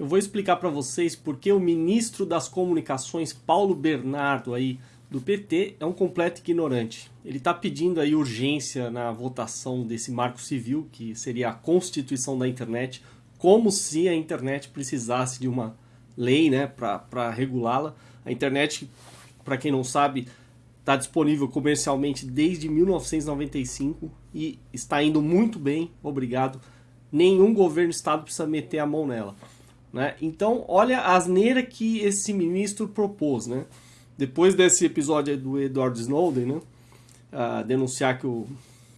eu vou explicar para vocês porque o ministro das Comunicações, Paulo Bernardo, aí, do PT, é um completo ignorante. Ele está pedindo aí urgência na votação desse marco civil, que seria a constituição da internet, como se a internet precisasse de uma lei né, para regulá-la. A internet, para quem não sabe, está disponível comercialmente desde 1995 e está indo muito bem, obrigado. Nenhum governo estado precisa meter a mão nela. Né? Então, olha a asneira que esse ministro propôs. Né? Depois desse episódio do Edward Snowden, né? Uh, denunciar que o,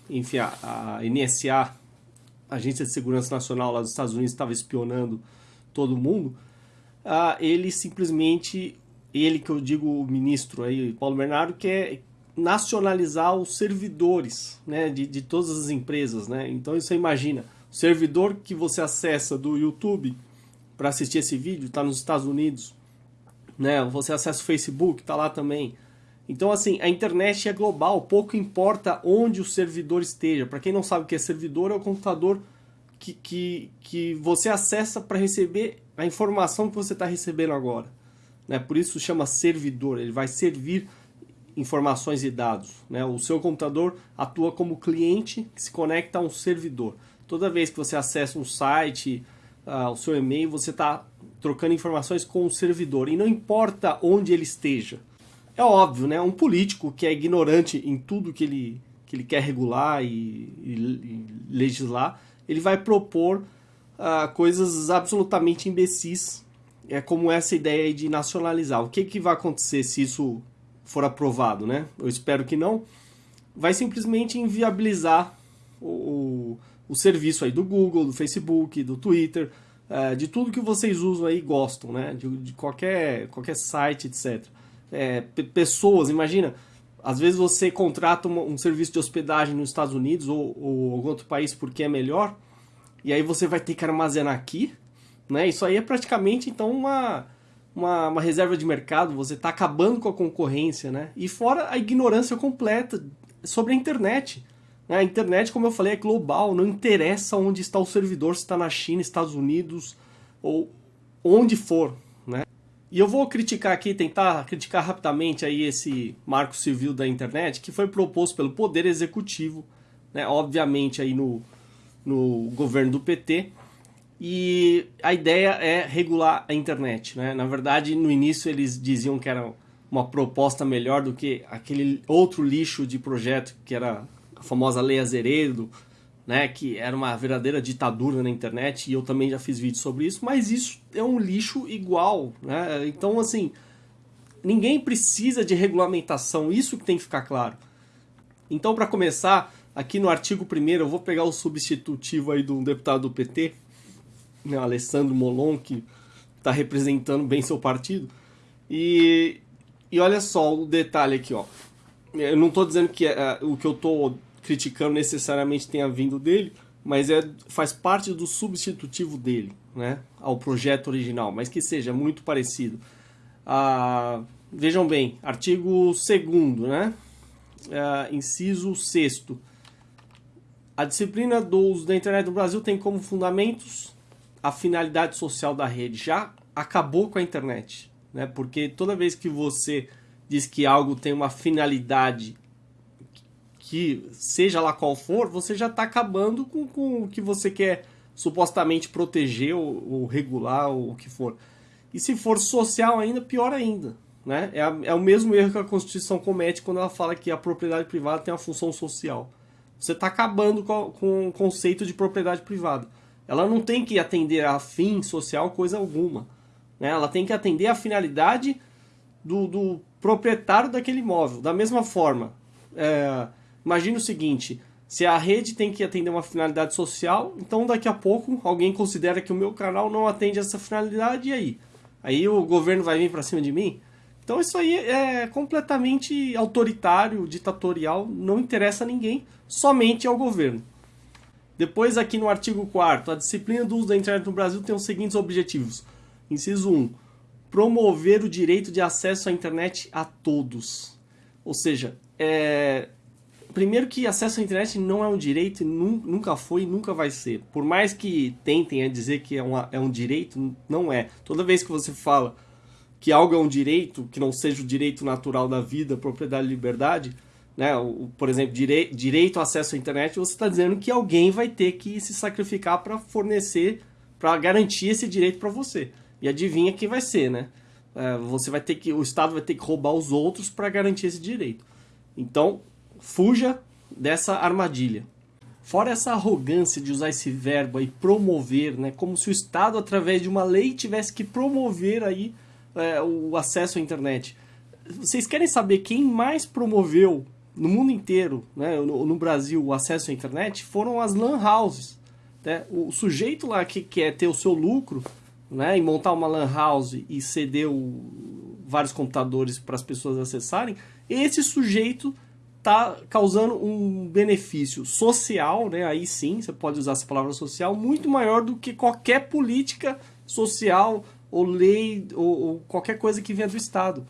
enfim, a, a NSA, Agência de Segurança Nacional lá dos Estados Unidos, estava espionando todo mundo, uh, ele simplesmente, ele que eu digo o ministro aí, Paulo Bernardo, quer nacionalizar os servidores né, de, de todas as empresas. Né? Então você imagina, o servidor que você acessa do YouTube para assistir esse vídeo está nos Estados Unidos, né? Você acessa o Facebook, está lá também. Então, assim, a internet é global, pouco importa onde o servidor esteja. Para quem não sabe o que é servidor, é o computador que, que, que você acessa para receber a informação que você está recebendo agora. Né? Por isso chama servidor, ele vai servir informações e dados. Né? O seu computador atua como cliente que se conecta a um servidor. Toda vez que você acessa um site, uh, o seu e-mail, você está trocando informações com o servidor. E não importa onde ele esteja. É óbvio, né? Um político que é ignorante em tudo que ele, que ele quer regular e, e, e legislar, ele vai propor uh, coisas absolutamente imbecis, é como essa ideia de nacionalizar. O que, que vai acontecer se isso for aprovado, né? Eu espero que não. Vai simplesmente inviabilizar o, o, o serviço aí do Google, do Facebook, do Twitter, uh, de tudo que vocês usam aí e gostam, né? De, de, qualquer, qualquer site, etc. É, pessoas, imagina, às vezes você contrata um, um, serviço de hospedagem nos Estados Unidos ou, ou algum outro país porque é melhor, e aí você vai ter que armazenar aqui, né? Isso aí é praticamente então uma, uma, uma reserva de mercado, você está acabando com a concorrência, né? E fora a ignorância completa sobre a internet. A internet, como eu falei, é global, não interessa onde está o servidor, se está na China, Estados Unidos ou onde for. Né? E eu vou criticar aqui, tentar criticar rapidamente aí esse marco civil da internet que foi proposto pelo Poder Executivo, né? obviamente aí no, no governo do PT, e a ideia é regular a internet. Né? Na verdade, no início eles diziam que era uma proposta melhor do que aquele outro lixo de projeto que era a famosa Lei Azeredo, né, que era uma verdadeira ditadura na internet, e eu também já fiz vídeo sobre isso, mas isso é um lixo igual. Né? Então, assim, ninguém precisa de regulamentação, isso que tem que ficar claro. Então, para começar, aqui no artigo 1 eu vou pegar o substitutivo aí de um deputado do PT, né, Alessandro Molon, que está representando bem seu partido, e, e olha só o detalhe aqui, ó. Eu não estou dizendo que é, o que eu estou criticando necessariamente tenha vindo dele, mas é, faz parte do substitutivo dele, né, ao projeto original, mas que seja muito parecido. Ah, vejam bem, artigo 2 né, ah, inciso 6 a disciplina do uso da internet no Brasil tem como fundamentos a finalidade social da rede. Já acabou com a internet, né? Porque toda vez que você diz que algo tem uma finalidade que seja lá qual for, você já está acabando com, com o que você quer supostamente proteger ou, ou, regular ou o que for. E se for social ainda, pior ainda. Né? É, a, é o mesmo erro que a Constituição comete quando ela fala que a propriedade privada tem uma função social. Você está acabando com, com o conceito de propriedade privada. Ela não tem que atender a fim social coisa alguma. Né? Ela tem que atender a finalidade do, do proprietário daquele imóvel. Da mesma forma, é, Imagina o seguinte, se a rede tem que atender uma finalidade social, então daqui a pouco alguém considera que o meu canal não atende essa finalidade, e aí? Aí o governo vai vir para cima de mim? Então isso aí é completamente autoritário, ditatorial, não interessa a ninguém, somente ao governo. Depois aqui no artigo 4 a disciplina do uso da internet no Brasil tem os seguintes objetivos. Inciso 1, promover o direito de acesso à internet a todos. Ou seja, é, primeiro que acesso à internet não é um direito, nunca foi e nunca vai ser. Por mais que tentem a dizer que é, uma, é um direito, não é. Toda vez que você fala que algo é um direito, que não seja o direito natural da vida, propriedade e liberdade, né? O, por exemplo, direi, direito ao acesso à internet, você está dizendo que alguém vai ter que se sacrificar para fornecer, para garantir esse direito para você. E adivinha quem vai ser, né? É, você vai ter que, o Estado vai ter que roubar os outros para garantir esse direito. Então, fuja dessa armadilha. Fora essa arrogância de usar esse verbo aí, promover, né? Como se o Estado, através de uma lei, tivesse que promover aí é, o acesso à internet. Vocês querem saber quem mais promoveu no mundo inteiro, né, no, no Brasil, o acesso à internet? Foram as lan houses. Né? O sujeito lá que quer ter o seu lucro né, e montar uma lan house e ceder o, vários computadores para as pessoas acessarem, esse sujeito está causando um benefício social, né? aí sim, você pode usar essa palavra social, muito maior do que qualquer política social ou lei ou, ou qualquer coisa que venha do Estado.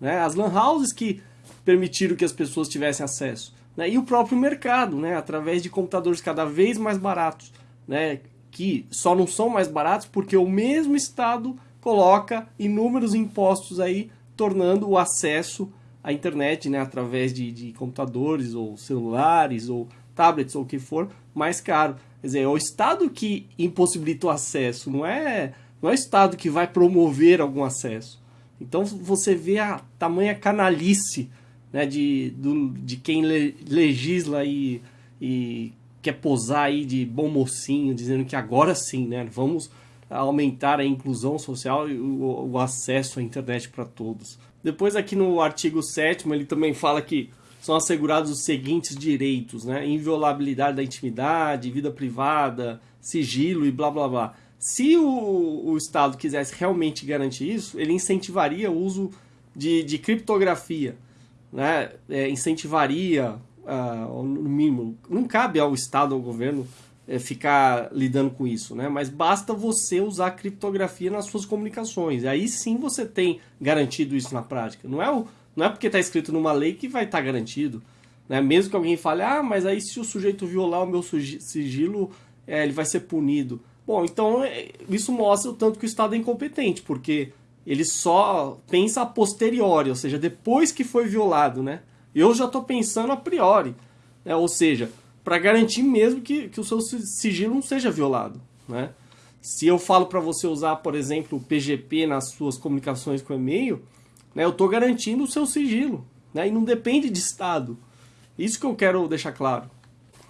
Né? As lan houses que permitiram que as pessoas tivessem acesso. Né? E o próprio mercado, né? através de computadores cada vez mais baratos, né? que só não são mais baratos porque o mesmo Estado coloca inúmeros impostos aí, tornando o acesso à internet, né, através de, de computadores ou celulares ou tablets ou o que for, mais caro. Quer dizer, é o Estado que impossibilita o acesso, não é, não é o Estado que vai promover algum acesso. Então você vê a tamanha canalice né, de, do, de quem le, legisla e, e quer posar aí de bom mocinho, dizendo que agora sim, né, vamos aumentar a inclusão social e o, o acesso à internet para todos. Depois aqui no artigo 7 ele também fala que são assegurados os seguintes direitos, né? Inviolabilidade da intimidade, vida privada, sigilo e blá blá blá. Se o, o Estado quisesse realmente garantir isso, ele incentivaria o uso de, de criptografia, né? É, incentivaria, uh, no mínimo, não cabe ao Estado, ao governo, ficar lidando com isso, né? Mas basta você usar criptografia nas suas comunicações. Aí sim você tem garantido isso na prática. Não é, o, não é porque está escrito numa lei que vai estar tá garantido. Né? Mesmo que alguém fale, ah, mas aí se o sujeito violar o meu sigilo, é, ele vai ser punido. Bom, então é, isso mostra o tanto que o Estado é incompetente, porque ele só pensa a posteriori, ou seja, depois que foi violado, né? Eu já estou pensando a priori, né? ou seja, para garantir mesmo que, que o seu sigilo não seja violado. Né? Se eu falo para você usar, por exemplo, o PGP nas suas comunicações com e-mail, né, eu estou garantindo o seu sigilo. Né? E não depende de Estado. Isso que eu quero deixar claro.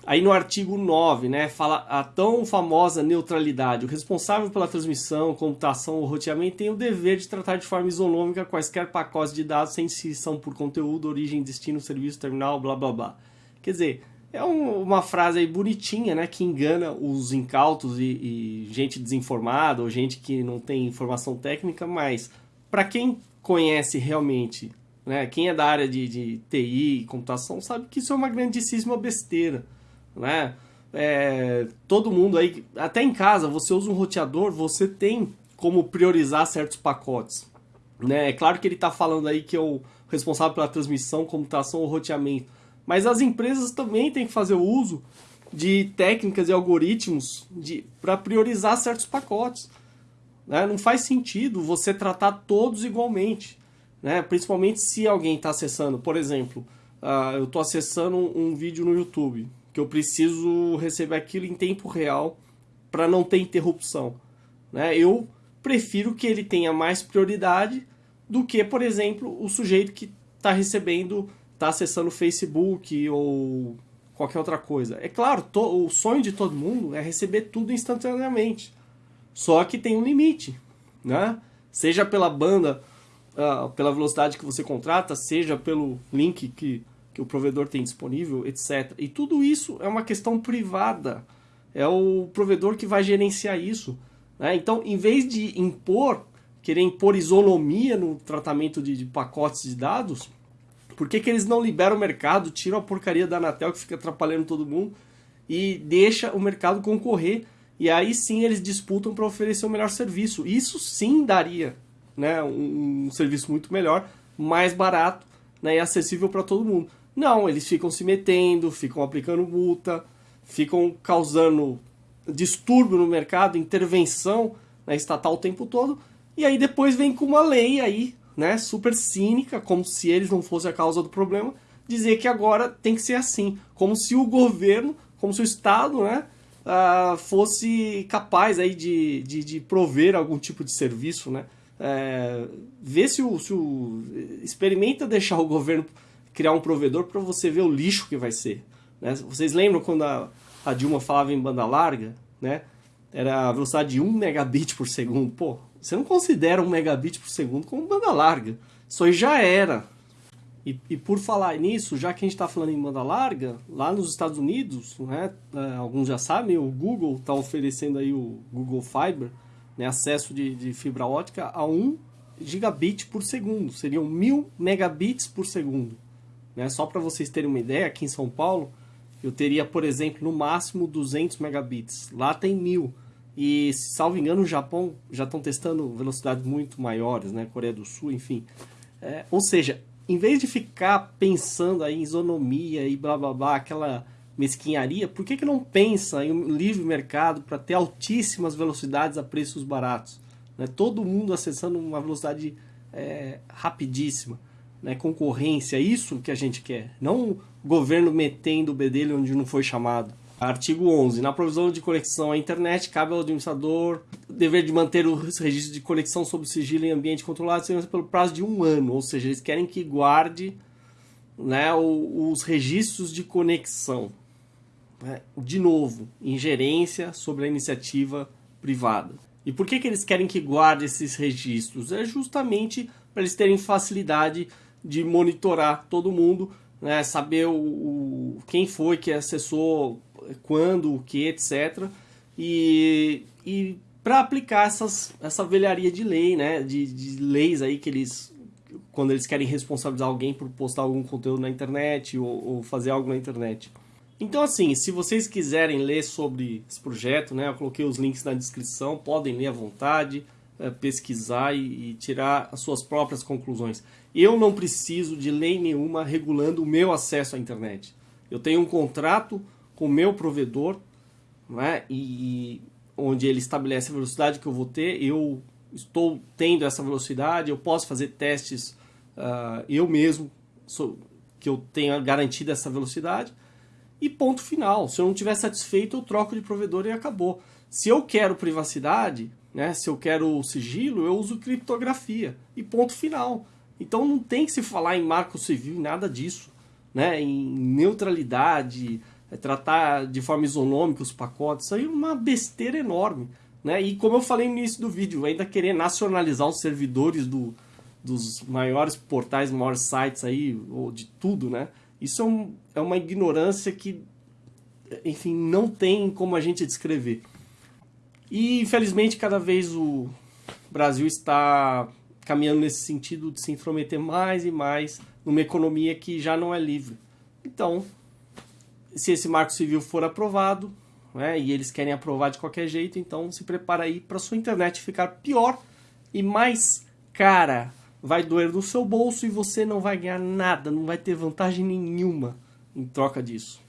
Aí no artigo 9, né, fala a tão famosa neutralidade. O responsável pela transmissão, computação ou roteamento tem o dever de tratar de forma isonômica quaisquer pacotes de dados sem distinção por conteúdo, origem, destino, serviço, terminal, blá blá blá. Quer dizer, é um, uma frase aí bonitinha, né? Que engana os incautos e, e, gente desinformada ou gente que não tem informação técnica, mas para quem conhece realmente, né? Quem é da área de, de TI e computação sabe que isso é uma grandíssima besteira, né? É, todo mundo aí, até em casa, você usa um roteador, você tem como priorizar certos pacotes. Né? É claro que ele está falando aí que é o responsável pela transmissão, computação ou roteamento mas as empresas também têm que fazer uso de técnicas e algoritmos para priorizar certos pacotes. Né? Não faz sentido você tratar todos igualmente. Né? Principalmente se alguém está acessando, por exemplo, uh, eu estou acessando um, um vídeo no YouTube, que eu preciso receber aquilo em tempo real para não ter interrupção. Né? Eu prefiro que ele tenha mais prioridade do que, por exemplo, o sujeito que está recebendo está acessando o Facebook ou qualquer outra coisa. É claro, o sonho de todo mundo é receber tudo instantaneamente. Só que tem um limite, né? Seja pela banda, uh, pela velocidade que você contrata, seja pelo link que, que o provedor tem disponível, etc. E tudo isso é uma questão privada. É o provedor que vai gerenciar isso. Né? Então, em vez de impor, querer impor isonomia no tratamento de, de pacotes de dados, por que, que eles não liberam o mercado, tiram a porcaria da Anatel que fica atrapalhando todo mundo e deixa o mercado concorrer e aí sim eles disputam para oferecer o melhor serviço. Isso sim daria né, um, um serviço muito melhor, mais barato né, e acessível para todo mundo. Não, eles ficam se metendo, ficam aplicando multa, ficam causando distúrbio no mercado, intervenção na estatal o tempo todo, e aí depois vem com uma lei aí, né, super cínica, como se eles não fossem a causa do problema, dizer que agora tem que ser assim, como se o governo, como se o Estado, né, uh, fosse capaz aí de, de, de, prover algum tipo de serviço, né, é, vê se o, se o... experimenta deixar o governo criar um provedor para você ver o lixo que vai ser. Né? Vocês lembram quando a, a Dilma falava em banda larga, né? Era a velocidade de 1 megabit por segundo. Pô, você não considera 1 megabit por segundo como banda larga. Isso aí já era. E, e por falar nisso, já que a gente está falando em banda larga, lá nos Estados Unidos, né, é, alguns já sabem, o Google está oferecendo aí o Google Fiber, né, acesso de, de fibra ótica a 1 gigabit por segundo. Seriam 1000 megabits por segundo. Né? Só para vocês terem uma ideia, aqui em São Paulo, eu teria, por exemplo, no máximo 200 megabits. Lá tem 1000. E, salvo engano, no Japão já estão testando velocidades muito maiores, né? Coreia do Sul, enfim. É, ou seja, em vez de ficar pensando aí em isonomia e blá blá blá, aquela mesquinharia, por que, que não pensa em um livre mercado para ter altíssimas velocidades a preços baratos? Né? Todo mundo acessando uma velocidade é, rapidíssima né, concorrência, isso que a gente quer, não o governo metendo o bedelho onde não foi chamado. Artigo 11. Na provisão de conexão à internet, cabe ao administrador o dever de manter os registros de conexão sob sigilo em ambiente controlado pelo prazo de um ano. Ou seja, eles querem que guarde né, os registros de conexão. Né? De novo, ingerência sobre a iniciativa privada. E por que, que eles querem que guarde esses registros? É justamente para eles terem facilidade de monitorar todo mundo, né, saber o, o, quem foi que acessou, quando, o que, etc. E, e para aplicar essas, essa velharia de lei, né, de, de leis aí que eles, quando eles querem responsabilizar alguém por postar algum conteúdo na internet ou, ou fazer algo na internet. Então, assim, se vocês quiserem ler sobre esse projeto, né, eu coloquei os links na descrição, podem ler à vontade, é, pesquisar e, e tirar as suas próprias conclusões. Eu não preciso de lei nenhuma regulando o meu acesso à internet. Eu tenho um contrato com o meu provedor, né, e onde ele estabelece a velocidade que eu vou ter, eu estou tendo essa velocidade, eu posso fazer testes uh, eu mesmo, sou, que eu tenha garantido essa velocidade, e ponto final. Se eu não estiver satisfeito, eu troco de provedor e acabou. Se eu quero privacidade, né, se eu quero sigilo, eu uso criptografia, e ponto final. Então não tem que se falar em marco civil, nada disso. Né? Em neutralidade, tratar de forma isonômica os pacotes, isso aí é uma besteira enorme. Né? E como eu falei no início do vídeo, ainda querer nacionalizar os servidores do, dos maiores portais, maiores sites aí, ou de tudo, né? Isso é, um, é uma ignorância que, enfim, não tem como a gente descrever. E infelizmente cada vez o Brasil está caminhando nesse sentido de se intrometer mais e mais numa economia que já não é livre. Então, se esse marco civil for aprovado, né, e eles querem aprovar de qualquer jeito, então se prepara aí para sua internet ficar pior e mais cara. Vai doer no seu bolso e você não vai ganhar nada, não vai ter vantagem nenhuma em troca disso.